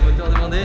Moteur demandé.